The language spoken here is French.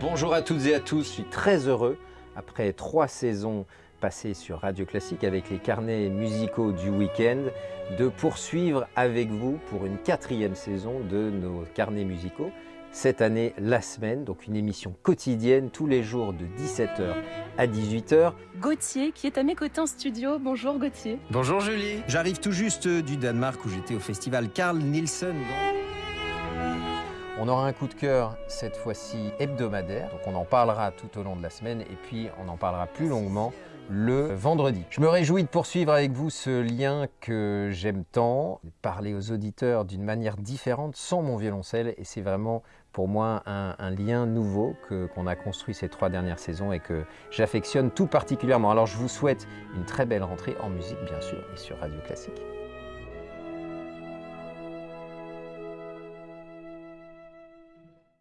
Bonjour à toutes et à tous, je suis très heureux, après trois saisons passées sur Radio Classique avec les carnets musicaux du week-end, de poursuivre avec vous pour une quatrième saison de nos carnets musicaux. Cette année, la semaine, donc une émission quotidienne tous les jours de 17h à 18h. Gauthier qui est à mes côtés en studio. Bonjour Gauthier. Bonjour Julie. J'arrive tout juste du Danemark où j'étais au festival Carl Nielsen. On aura un coup de cœur cette fois-ci hebdomadaire, donc on en parlera tout au long de la semaine et puis on en parlera plus longuement le vendredi. Je me réjouis de poursuivre avec vous ce lien que j'aime tant, parler aux auditeurs d'une manière différente sans mon violoncelle et c'est vraiment pour moi un, lien nouveau qu'on a construit ces trois dernières saisons et que j'affectionne tout particulièrement. Alors je vous souhaite une très belle rentrée en musique bien sûr et sur Radio Classique.